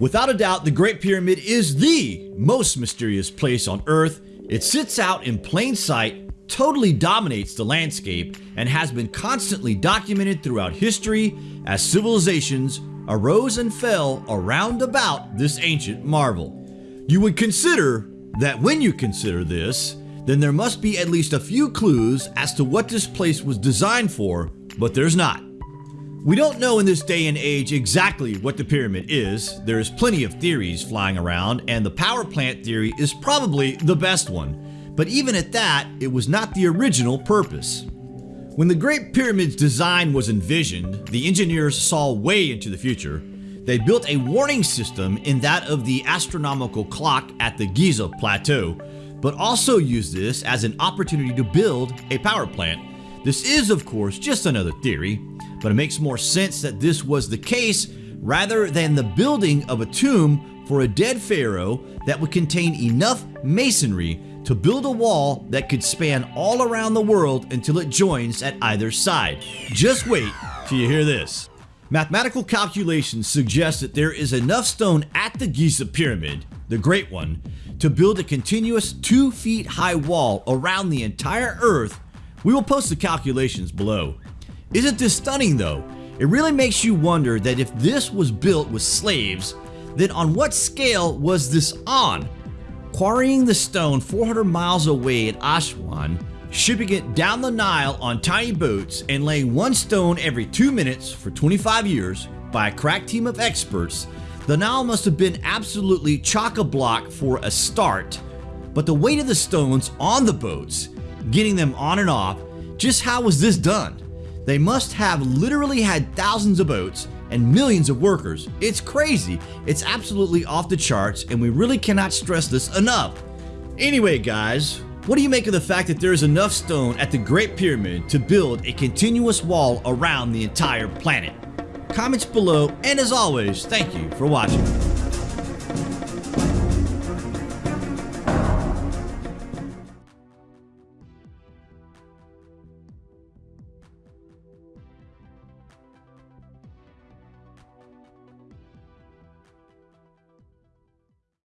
Without a doubt, the Great Pyramid is the most mysterious place on Earth. It sits out in plain sight, totally dominates the landscape, and has been constantly documented throughout history as civilizations arose and fell around about this ancient marvel. You would consider that when you consider this, then there must be at least a few clues as to what this place was designed for, but there's not. We don't know in this day and age exactly what the pyramid is. There is plenty of theories flying around, and the power plant theory is probably the best one. But even at that, it was not the original purpose. When the Great Pyramid's design was envisioned, the engineers saw way into the future. They built a warning system in that of the astronomical clock at the Giza Plateau, but also used this as an opportunity to build a power plant. This is, of course, just another theory, but it makes more sense that this was the case rather than the building of a tomb for a dead pharaoh that would contain enough masonry to build a wall that could span all around the world until it joins at either side. Just wait till you hear this. Mathematical calculations suggest that there is enough stone at the Giza Pyramid, the Great One, to build a continuous 2 feet high wall around the entire Earth. We will post the calculations below. Isn't this stunning though? It really makes you wonder that if this was built with slaves, then on what scale was this on? Quarrying the stone 400 miles away at Aswan, shipping it down the Nile on tiny boats, and laying one stone every two minutes for 25 years by a crack team of experts, the Nile must have been absolutely chock-a-block for a start. But the weight of the stones on the boats, getting them on and off, just how was this done? They must have literally had thousands of boats and millions of workers. It's crazy. It's absolutely off the charts and we really cannot stress this enough. Anyway guys, what do you make of the fact that there is enough stone at the Great Pyramid to build a continuous wall around the entire planet? Comments below and as always, thank you for watching.